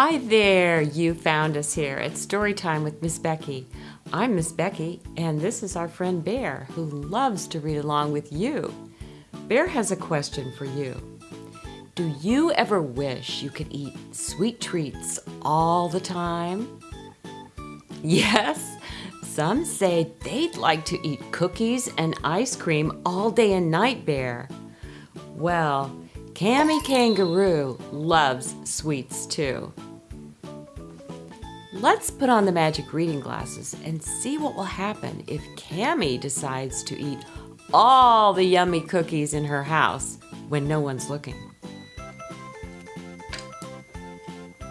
Hi there, you found us here at Storytime with Miss Becky. I'm Miss Becky, and this is our friend Bear, who loves to read along with you. Bear has a question for you. Do you ever wish you could eat sweet treats all the time? Yes, some say they'd like to eat cookies and ice cream all day and night, Bear. Well, Cammy Kangaroo loves sweets too. Let's put on the magic reading glasses and see what will happen if Cammy decides to eat all the yummy cookies in her house when no one's looking.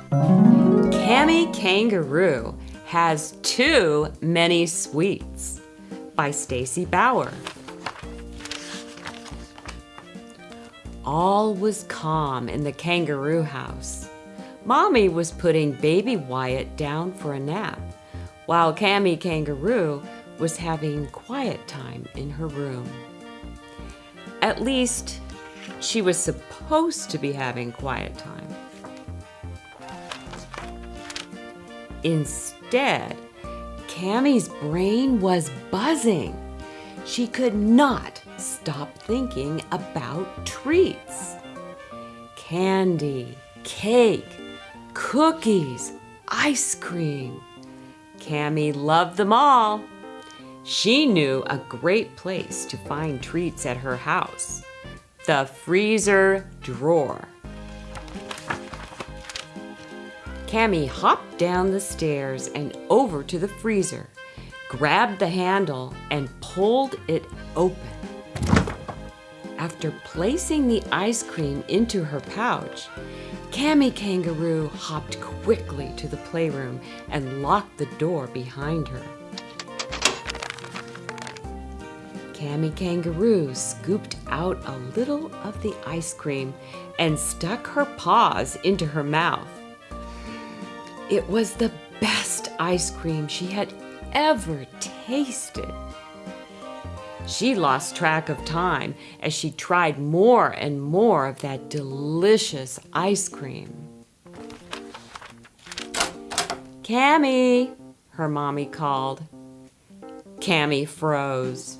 Cammy Kangaroo has too many sweets by Stacy Bauer. All was calm in the kangaroo house. Mommy was putting baby Wyatt down for a nap, while Cammy Kangaroo was having quiet time in her room. At least, she was supposed to be having quiet time. Instead, Cammy's brain was buzzing. She could not stop thinking about treats. Candy, cake, cookies, ice cream. Cammy loved them all. She knew a great place to find treats at her house. The freezer drawer. Cammy hopped down the stairs and over to the freezer, grabbed the handle, and pulled it open. After placing the ice cream into her pouch, Cammy Kangaroo hopped quickly to the playroom and locked the door behind her. Cammy Kangaroo scooped out a little of the ice cream and stuck her paws into her mouth. It was the best ice cream she had ever tasted. She lost track of time as she tried more and more of that delicious ice cream. Cammy, her mommy called. Cammy froze.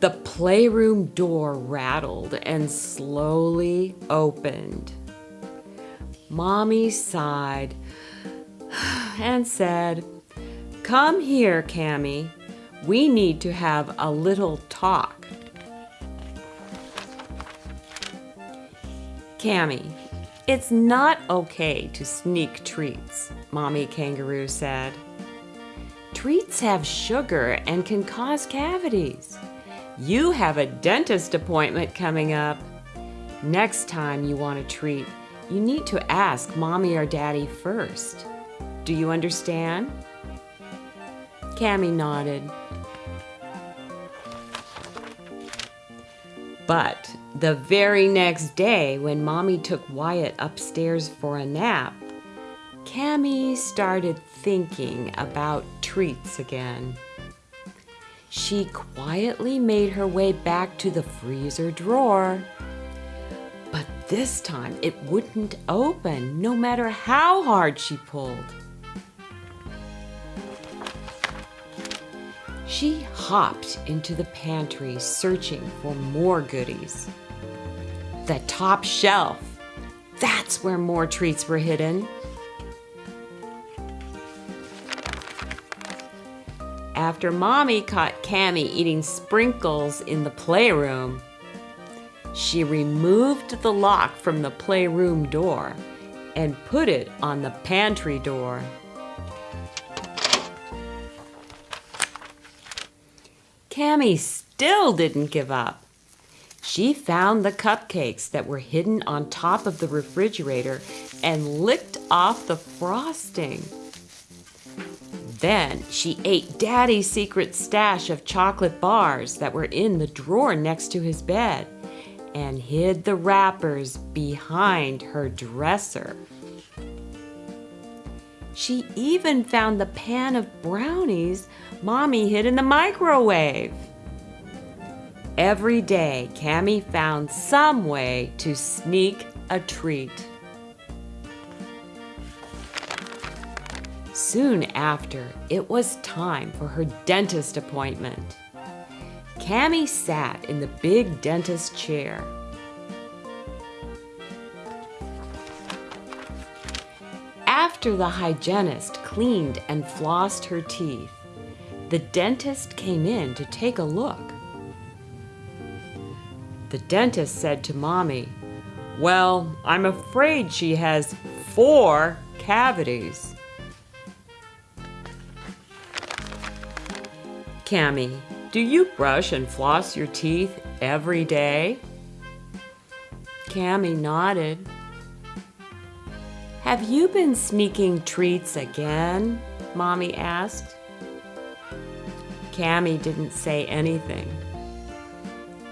The playroom door rattled and slowly opened. Mommy sighed and said, Come here, Cammy. We need to have a little talk. Cammy, it's not okay to sneak treats, Mommy Kangaroo said. Treats have sugar and can cause cavities. You have a dentist appointment coming up. Next time you want a treat, you need to ask Mommy or Daddy first. Do you understand? Cammy nodded. But the very next day, when Mommy took Wyatt upstairs for a nap, Cammy started thinking about treats again. She quietly made her way back to the freezer drawer. But this time it wouldn't open, no matter how hard she pulled. She hopped into the pantry searching for more goodies. The top shelf. That's where more treats were hidden. After Mommy caught Cammy eating sprinkles in the playroom, she removed the lock from the playroom door and put it on the pantry door. Cammy still didn't give up. She found the cupcakes that were hidden on top of the refrigerator and licked off the frosting. Then she ate Daddy's secret stash of chocolate bars that were in the drawer next to his bed and hid the wrappers behind her dresser. She even found the pan of brownies Mommy hid in the microwave. Every day, Cammy found some way to sneak a treat. Soon after, it was time for her dentist appointment. Cammy sat in the big dentist chair. After the hygienist cleaned and flossed her teeth, the dentist came in to take a look. The dentist said to Mommy, Well, I'm afraid she has four cavities. Cammy, do you brush and floss your teeth every day? Cammy nodded. Have you been sneaking treats again? Mommy asked. Cammy didn't say anything.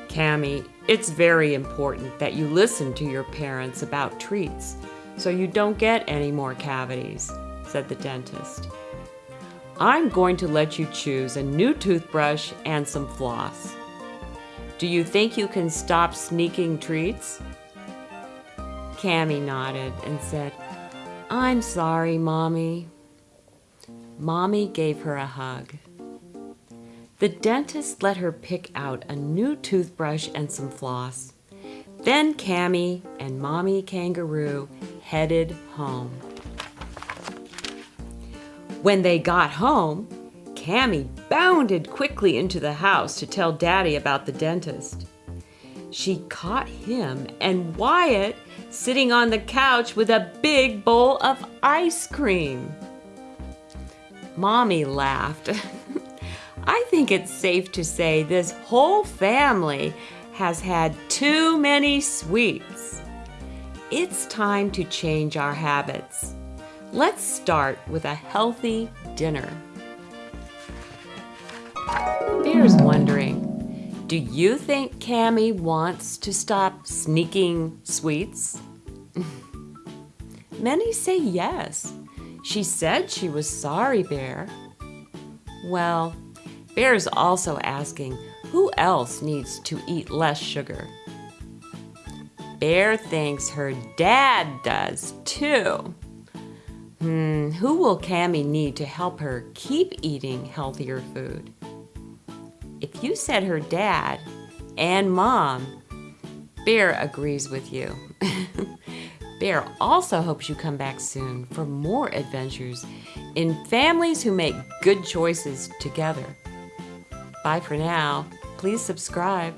Cammy, it's very important that you listen to your parents about treats so you don't get any more cavities, said the dentist. I'm going to let you choose a new toothbrush and some floss. Do you think you can stop sneaking treats? Cammy nodded and said, I'm sorry, Mommy. Mommy gave her a hug. The dentist let her pick out a new toothbrush and some floss. Then Cammy and Mommy Kangaroo headed home. When they got home, Cammy bounded quickly into the house to tell Daddy about the dentist. She caught him and Wyatt sitting on the couch with a big bowl of ice cream. Mommy laughed. I think it's safe to say this whole family has had too many sweets. It's time to change our habits. Let's start with a healthy dinner. Bear's wondering, do you think Cammy wants to stop sneaking sweets? Many say yes. She said she was sorry, Bear. Well, Bear is also asking who else needs to eat less sugar. Bear thinks her dad does too. Hmm, who will Cammy need to help her keep eating healthier food? If you said her dad and mom, Bear agrees with you. Bear also hopes you come back soon for more adventures in families who make good choices together. Bye for now. Please subscribe.